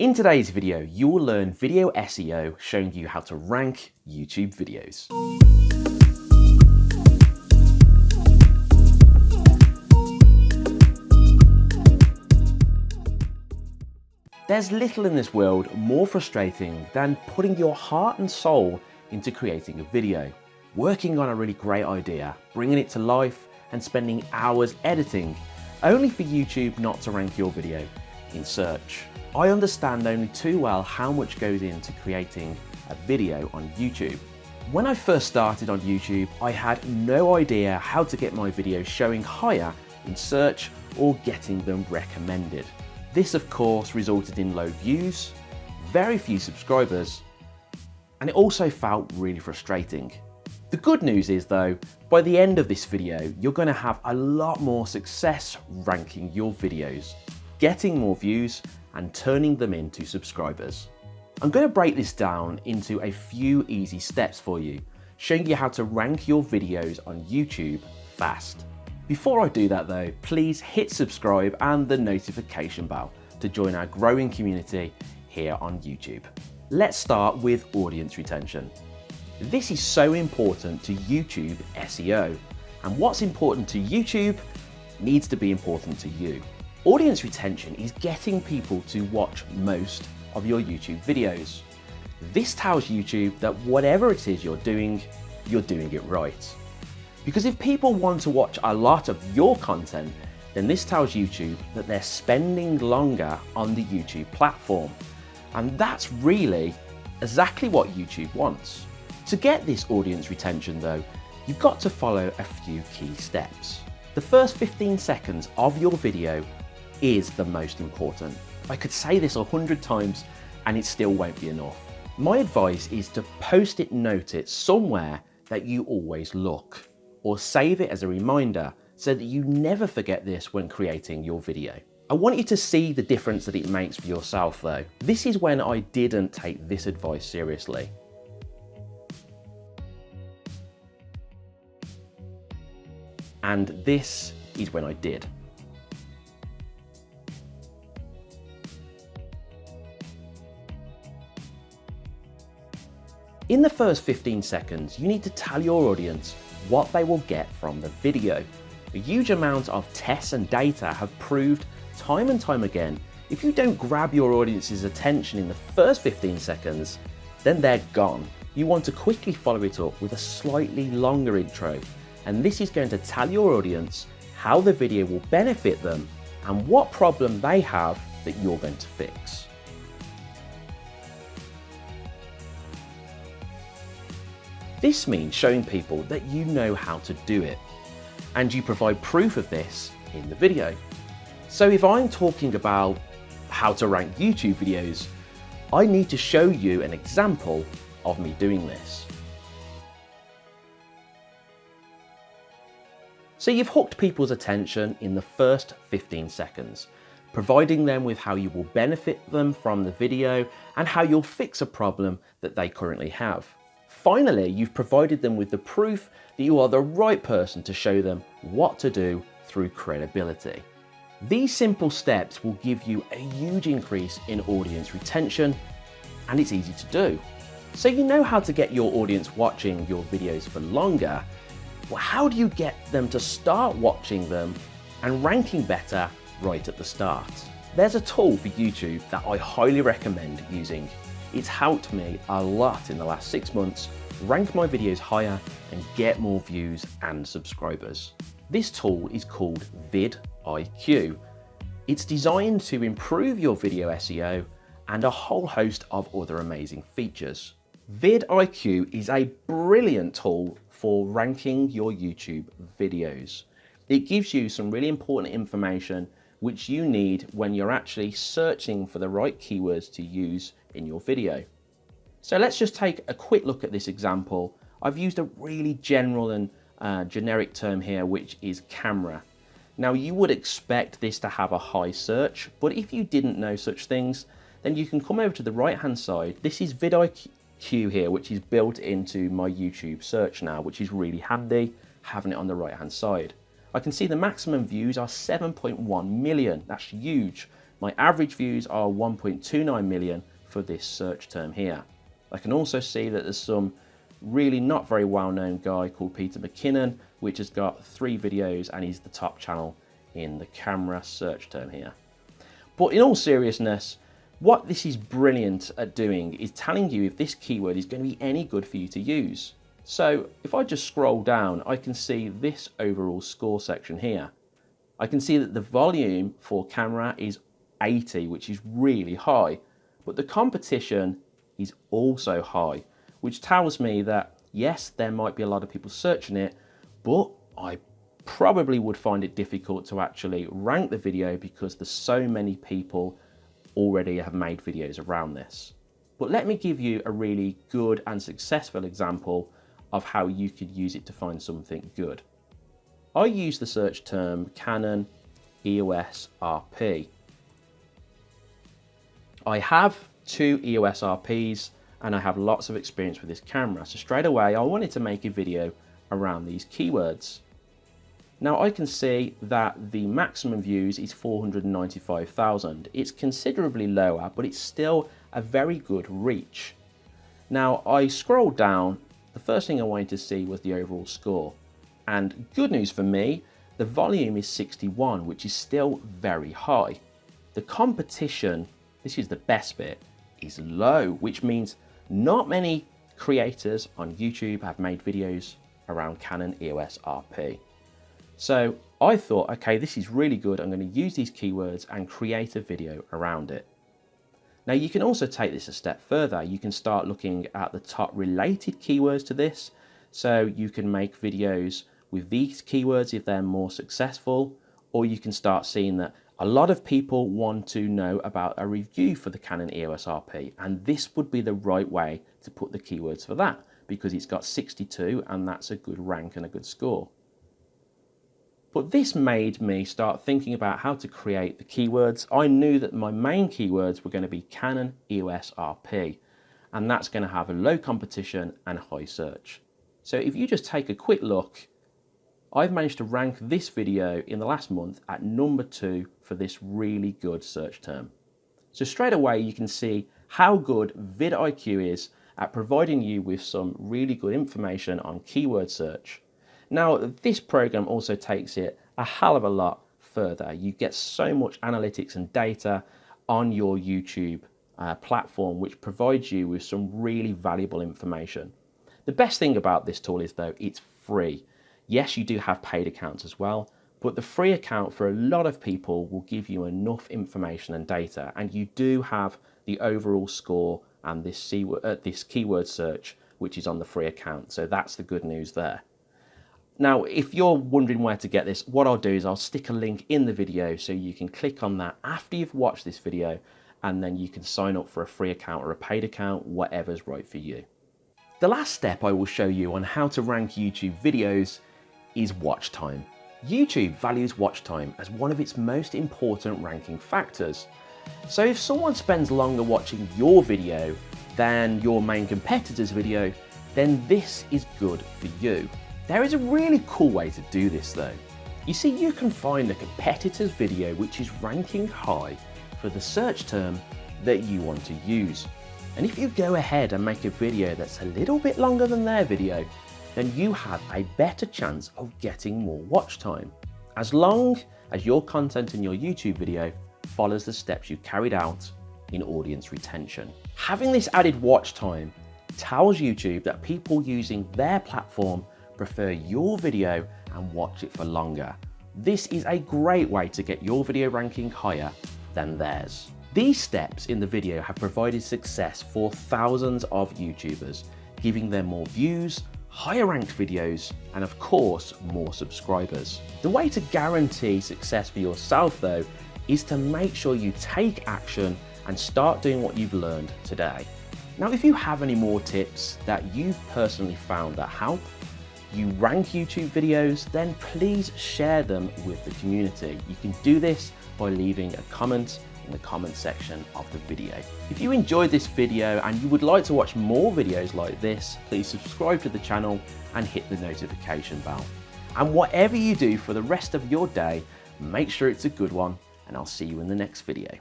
In today's video, you will learn video SEO showing you how to rank YouTube videos. There's little in this world more frustrating than putting your heart and soul into creating a video, working on a really great idea, bringing it to life and spending hours editing, only for YouTube not to rank your video in search. I understand only too well how much goes into creating a video on YouTube. When I first started on YouTube, I had no idea how to get my videos showing higher in search or getting them recommended. This of course resulted in low views, very few subscribers, and it also felt really frustrating. The good news is though, by the end of this video, you're going to have a lot more success ranking your videos, getting more views and turning them into subscribers. I'm going to break this down into a few easy steps for you, showing you how to rank your videos on YouTube fast. Before I do that though, please hit subscribe and the notification bell to join our growing community here on YouTube. Let's start with audience retention. This is so important to YouTube SEO, and what's important to YouTube needs to be important to you. Audience retention is getting people to watch most of your YouTube videos. This tells YouTube that whatever it is you're doing, you're doing it right. Because if people want to watch a lot of your content, then this tells YouTube that they're spending longer on the YouTube platform. And that's really exactly what YouTube wants. To get this audience retention though, you've got to follow a few key steps. The first 15 seconds of your video is the most important. I could say this a hundred times and it still won't be enough. My advice is to post-it note it somewhere that you always look or save it as a reminder so that you never forget this when creating your video. I want you to see the difference that it makes for yourself though. This is when I didn't take this advice seriously. And this is when I did. In the first 15 seconds, you need to tell your audience what they will get from the video. A huge amount of tests and data have proved time and time again, if you don't grab your audience's attention in the first 15 seconds, then they're gone. You want to quickly follow it up with a slightly longer intro, and this is going to tell your audience how the video will benefit them and what problem they have that you're going to fix. This means showing people that you know how to do it, and you provide proof of this in the video. So if I'm talking about how to rank YouTube videos, I need to show you an example of me doing this. So you've hooked people's attention in the first 15 seconds, providing them with how you will benefit them from the video and how you'll fix a problem that they currently have. Finally, you've provided them with the proof that you are the right person to show them what to do through credibility. These simple steps will give you a huge increase in audience retention and it's easy to do. So you know how to get your audience watching your videos for longer. Well, how do you get them to start watching them and ranking better right at the start? There's a tool for YouTube that I highly recommend using it's helped me a lot in the last six months rank my videos higher and get more views and subscribers. This tool is called vidIQ. It's designed to improve your video SEO and a whole host of other amazing features. vidIQ is a brilliant tool for ranking your YouTube videos. It gives you some really important information which you need when you're actually searching for the right keywords to use in your video. So let's just take a quick look at this example. I've used a really general and uh, generic term here, which is camera. Now you would expect this to have a high search, but if you didn't know such things, then you can come over to the right hand side. This is vidIQ here, which is built into my YouTube search now, which is really handy having it on the right hand side. I can see the maximum views are 7.1 million. That's huge. My average views are 1.29 million for this search term here. I can also see that there's some really not very well-known guy called Peter McKinnon, which has got three videos and he's the top channel in the camera search term here. But in all seriousness, what this is brilliant at doing is telling you if this keyword is going to be any good for you to use. So if I just scroll down, I can see this overall score section here. I can see that the volume for camera is 80, which is really high, but the competition is also high, which tells me that yes, there might be a lot of people searching it, but I probably would find it difficult to actually rank the video because there's so many people already have made videos around this. But let me give you a really good and successful example of how you could use it to find something good. I use the search term Canon EOS RP. I have two EOS RPs and I have lots of experience with this camera. So straight away, I wanted to make a video around these keywords. Now I can see that the maximum views is 495,000. It's considerably lower, but it's still a very good reach. Now I scrolled down, the first thing I wanted to see was the overall score. And good news for me, the volume is 61, which is still very high. The competition, this is the best bit, is low, which means not many creators on YouTube have made videos around Canon EOS RP. So I thought, okay, this is really good. I'm going to use these keywords and create a video around it. Now you can also take this a step further. You can start looking at the top related keywords to this. So you can make videos with these keywords if they're more successful, or you can start seeing that a lot of people want to know about a review for the Canon EOS RP, and this would be the right way to put the keywords for that because it's got 62 and that's a good rank and a good score. But this made me start thinking about how to create the keywords. I knew that my main keywords were going to be Canon EOS RP, and that's going to have a low competition and high search. So if you just take a quick look, I've managed to rank this video in the last month at number two for this really good search term. So straight away you can see how good vidIQ is at providing you with some really good information on keyword search now, this program also takes it a hell of a lot further. You get so much analytics and data on your YouTube uh, platform, which provides you with some really valuable information. The best thing about this tool is though, it's free. Yes, you do have paid accounts as well, but the free account for a lot of people will give you enough information and data, and you do have the overall score and this, uh, this keyword search, which is on the free account. So that's the good news there. Now, if you're wondering where to get this, what I'll do is I'll stick a link in the video so you can click on that after you've watched this video and then you can sign up for a free account or a paid account, whatever's right for you. The last step I will show you on how to rank YouTube videos is watch time. YouTube values watch time as one of its most important ranking factors. So if someone spends longer watching your video than your main competitor's video, then this is good for you. There is a really cool way to do this though. You see, you can find a competitor's video which is ranking high for the search term that you want to use. And if you go ahead and make a video that's a little bit longer than their video, then you have a better chance of getting more watch time. As long as your content in your YouTube video follows the steps you carried out in audience retention. Having this added watch time tells YouTube that people using their platform prefer your video and watch it for longer. This is a great way to get your video ranking higher than theirs. These steps in the video have provided success for thousands of YouTubers, giving them more views, higher ranked videos, and of course, more subscribers. The way to guarantee success for yourself though, is to make sure you take action and start doing what you've learned today. Now, if you have any more tips that you've personally found that help, you rank YouTube videos, then please share them with the community. You can do this by leaving a comment in the comment section of the video. If you enjoyed this video and you would like to watch more videos like this, please subscribe to the channel and hit the notification bell. And whatever you do for the rest of your day, make sure it's a good one and I'll see you in the next video.